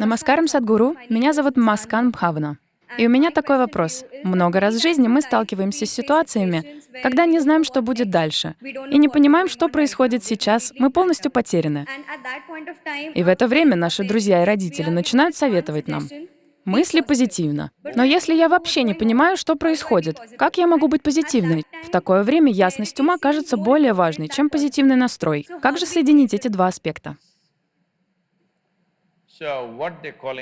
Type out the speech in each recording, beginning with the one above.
Намаскарам Садгуру, меня зовут Маскан Бхавна. И у меня такой вопрос. Много раз в жизни мы сталкиваемся с ситуациями, когда не знаем, что будет дальше, и не понимаем, что происходит сейчас, мы полностью потеряны. И в это время наши друзья и родители начинают советовать нам. Мысли позитивно. Но если я вообще не понимаю, что происходит, как я могу быть позитивной? В такое время ясность ума кажется более важной, чем позитивный настрой. Как же соединить эти два аспекта?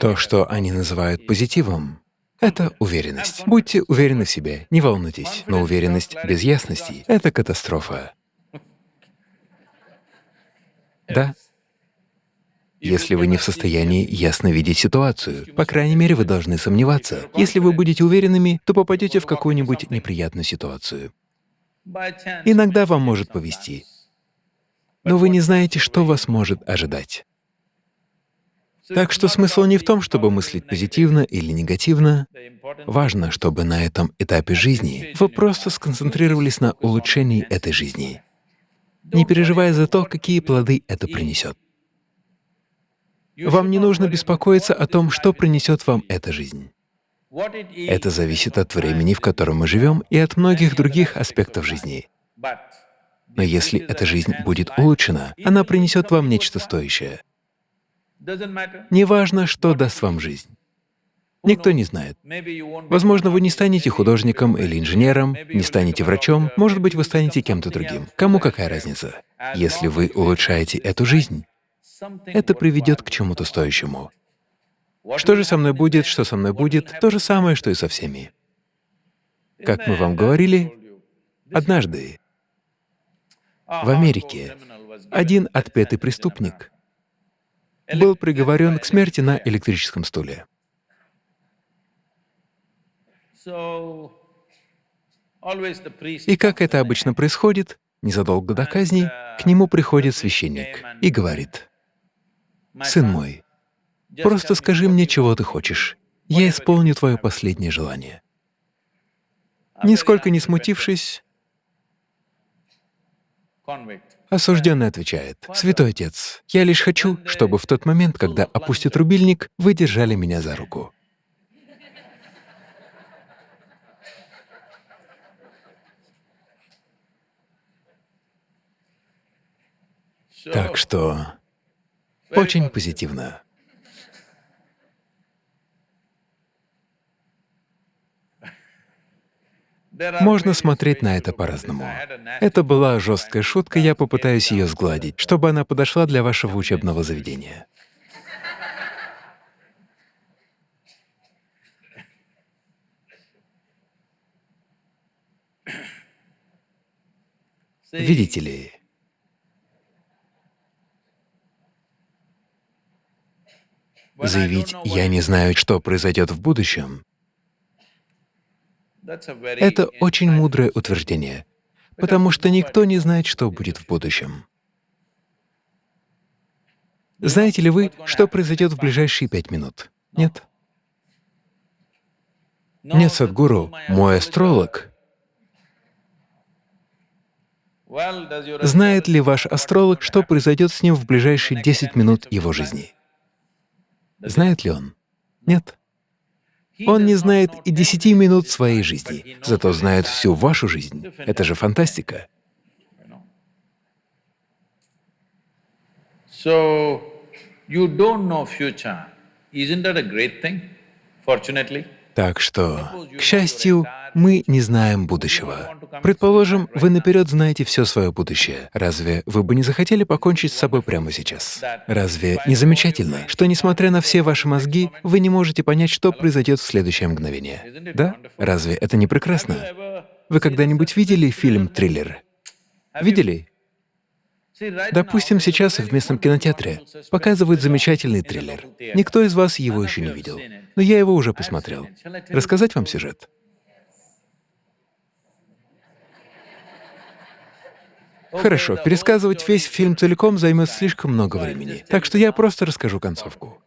То, что они называют позитивом, это уверенность. Будьте уверены в себе, не волнуйтесь, но уверенность без ясности — это катастрофа. Да? Если вы не в состоянии ясно видеть ситуацию, по крайней мере, вы должны сомневаться. Если вы будете уверенными, то попадете в какую-нибудь неприятную ситуацию. Иногда вам может повезти, но вы не знаете, что вас может ожидать. Так что смысл не в том, чтобы мыслить позитивно или негативно. Важно, чтобы на этом этапе жизни вы просто сконцентрировались на улучшении этой жизни, не переживая за то, какие плоды это принесет. Вам не нужно беспокоиться о том, что принесет вам эта жизнь. Это зависит от времени, в котором мы живем, и от многих других аспектов жизни. Но если эта жизнь будет улучшена, она принесет вам нечто стоящее. Неважно, что даст вам жизнь. Никто не знает. Возможно, вы не станете художником или инженером, не станете врачом, может быть, вы станете кем-то другим. Кому какая разница? Если вы улучшаете эту жизнь, это приведет к чему-то стоящему. Что же со мной будет, что со мной будет, то же самое, что и со всеми. Как мы вам говорили, однажды в Америке один отпетый преступник был приговорен к смерти на электрическом стуле. И как это обычно происходит, незадолго до казни к нему приходит священник и говорит, «Сын мой, просто скажи мне, чего ты хочешь, я исполню твое последнее желание». Нисколько не смутившись, Осужденный отвечает, «Святой Отец, я лишь хочу, чтобы в тот момент, когда опустит рубильник, вы держали меня за руку». Так что очень позитивно. Можно смотреть на это по-разному. Это была жесткая шутка, я попытаюсь ее сгладить, чтобы она подошла для вашего учебного заведения. Видите ли, заявить «я не знаю, что произойдет в будущем» Это очень мудрое утверждение, потому что никто не знает, что будет в будущем. Знаете ли вы, что произойдет в ближайшие пять минут? Нет? Нет, Садгуру, мой астролог. Знает ли ваш астролог, что произойдет с ним в ближайшие 10 минут его жизни? Знает ли он? Нет. Он не знает и десяти минут своей жизни, зато знает всю вашу жизнь. Это же фантастика. So, you don't know future. Isn't that a great thing, fortunately? Так что, к счастью, мы не знаем будущего. Предположим, вы наперед знаете все свое будущее. Разве вы бы не захотели покончить с собой прямо сейчас? Разве не замечательно, что, несмотря на все ваши мозги, вы не можете понять, что произойдет в следующее мгновение? Да? Разве это не прекрасно? Вы когда-нибудь видели фильм «Триллер»? Видели? Допустим, сейчас в местном кинотеатре показывают замечательный триллер. Никто из вас его еще не видел, но я его уже посмотрел. Рассказать вам сюжет? Хорошо, пересказывать весь фильм целиком займет слишком много времени, так что я просто расскажу концовку.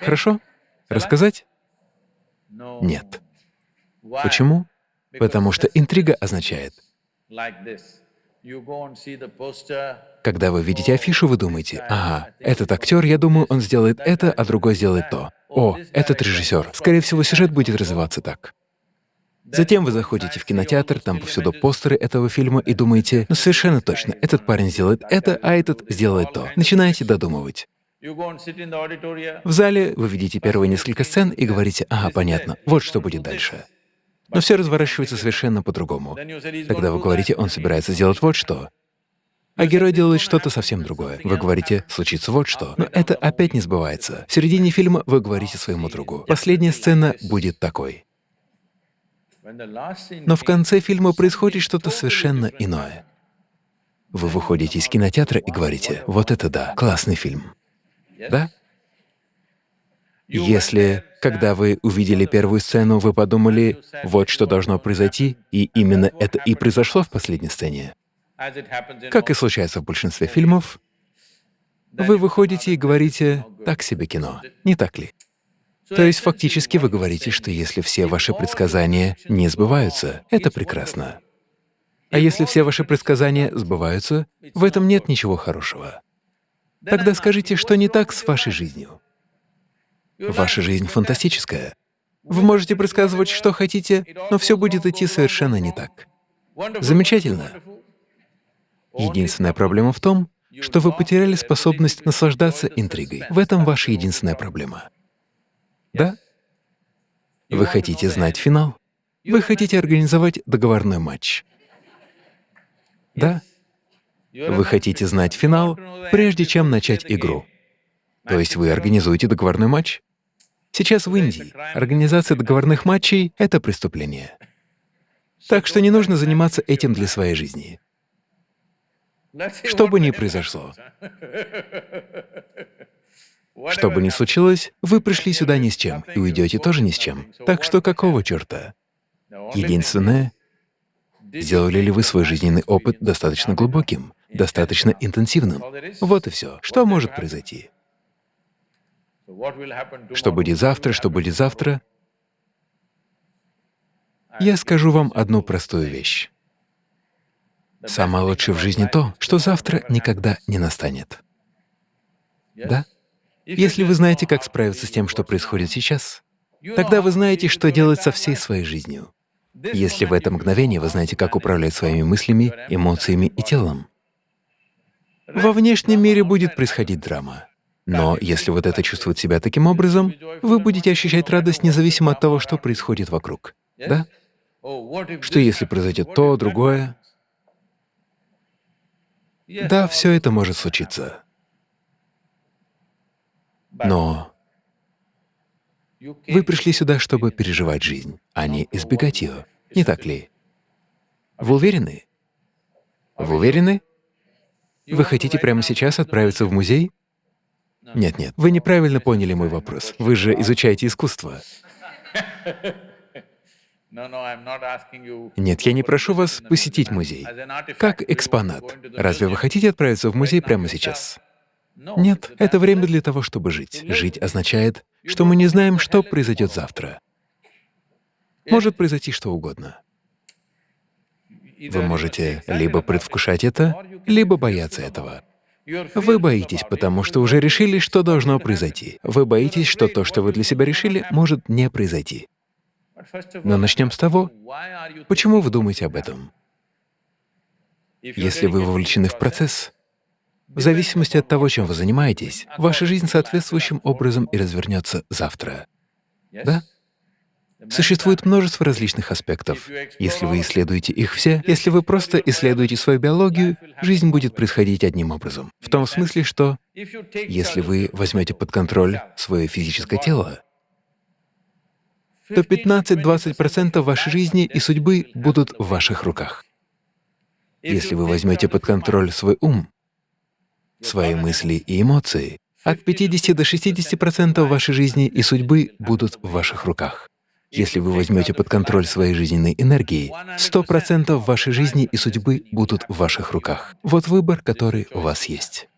Хорошо? Рассказать? Нет. Почему? Потому что интрига означает, Когда вы видите афишу, вы думаете, ага, этот актер, я думаю, он сделает это, а другой сделает то. О, этот режиссер. Скорее всего, сюжет будет развиваться так. Затем вы заходите в кинотеатр, там повсюду постеры этого фильма и думаете, ну совершенно точно, этот парень сделает это, а этот сделает то. Начинаете додумывать. В зале вы видите первые несколько сцен и говорите, ага, понятно, вот что будет дальше. Но все разворачивается совершенно по-другому. Тогда вы говорите, он собирается сделать вот что, а герой делает что-то совсем другое. Вы говорите, случится вот что, но это опять не сбывается. В середине фильма вы говорите своему другу, последняя сцена будет такой. Но в конце фильма происходит что-то совершенно иное. Вы выходите из кинотеатра и говорите, вот это да, классный фильм. Да? Если, когда вы увидели первую сцену, вы подумали, вот что должно произойти, и именно это и произошло в последней сцене, как и случается в большинстве фильмов, вы выходите и говорите «так себе кино», не так ли? То есть фактически вы говорите, что если все ваши предсказания не сбываются, это прекрасно. А если все ваши предсказания сбываются, в этом нет ничего хорошего. Тогда скажите, что не так с вашей жизнью. Ваша жизнь фантастическая. Вы можете предсказывать, что хотите, но все будет идти совершенно не так. Замечательно. Единственная проблема в том, что вы потеряли способность наслаждаться интригой. В этом ваша единственная проблема. Да? Вы хотите знать финал? Вы хотите организовать договорной матч? Да? Вы хотите знать финал, прежде чем начать игру. То есть вы организуете договорной матч? Сейчас в Индии организация договорных матчей — это преступление. Так что не нужно заниматься этим для своей жизни. Что бы ни произошло, что бы ни случилось, вы пришли сюда ни с чем и уйдете тоже ни с чем. Так что какого черта? Единственное, сделали ли вы свой жизненный опыт достаточно глубоким, достаточно интенсивным? Вот и все. Что может произойти? Что будет завтра, что будет завтра? Я скажу вам одну простую вещь. Самое лучшее в жизни то, что завтра никогда не настанет. Да? Если вы знаете, как справиться с тем, что происходит сейчас, тогда вы знаете, что делать со всей своей жизнью. Если в это мгновение вы знаете, как управлять своими мыслями, эмоциями и телом, во внешнем мире будет происходить драма. Но если вот это чувствует себя таким образом, вы будете ощущать радость независимо от того, что происходит вокруг. Да? Что если произойдет то, другое? Да, все это может случиться. Но вы пришли сюда, чтобы переживать жизнь, а не избегать ее, не так ли? Вы уверены? Вы уверены? Вы хотите прямо сейчас отправиться в музей? Нет-нет, вы неправильно поняли мой вопрос. Вы же изучаете искусство. Нет, я не прошу вас посетить музей. Как экспонат. Разве вы хотите отправиться в музей прямо сейчас? Нет, это время для того, чтобы жить. Жить означает, что мы не знаем, что произойдет завтра. Может произойти что угодно. Вы можете либо предвкушать это, либо бояться этого. Вы боитесь, потому что уже решили, что должно произойти. Вы боитесь, что то, что вы для себя решили, может не произойти. Но начнем с того, почему вы думаете об этом? Если вы вовлечены в процесс, в зависимости от того, чем вы занимаетесь, ваша жизнь соответствующим образом и развернется завтра. Да? Существует множество различных аспектов. Если вы исследуете их все, если вы просто исследуете свою биологию, жизнь будет происходить одним образом. В том смысле, что если вы возьмете под контроль свое физическое тело, то 15-20% вашей жизни и судьбы будут в ваших руках. Если вы возьмете под контроль свой ум, свои мысли и эмоции, от 50 до 60% вашей жизни и судьбы будут в ваших руках. Если вы возьмете под контроль своей жизненной энергии, 100% вашей жизни и судьбы будут в ваших руках. Вот выбор, который у вас есть.